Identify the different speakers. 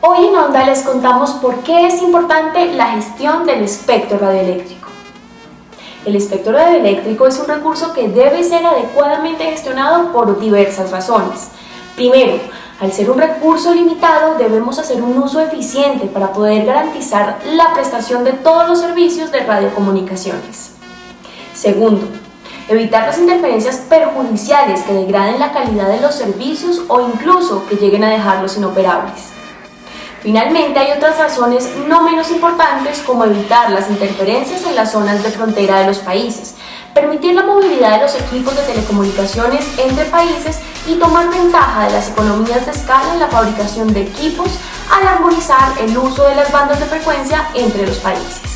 Speaker 1: Hoy en Onda les contamos por qué es importante la gestión del espectro radioeléctrico. El espectro radioeléctrico es un recurso que debe ser adecuadamente gestionado por diversas razones. Primero, al ser un recurso limitado, debemos hacer un uso eficiente para poder garantizar la prestación de todos los servicios de radiocomunicaciones. Segundo, evitar las interferencias perjudiciales que degraden la calidad de los servicios o incluso que lleguen a dejarlos inoperables. Finalmente, hay otras razones no menos importantes como evitar las interferencias en las zonas de frontera de los países, permitir la movilidad de los equipos de telecomunicaciones entre países y tomar ventaja de las economías de escala en la fabricación de equipos al armonizar el uso de las bandas de frecuencia entre los países.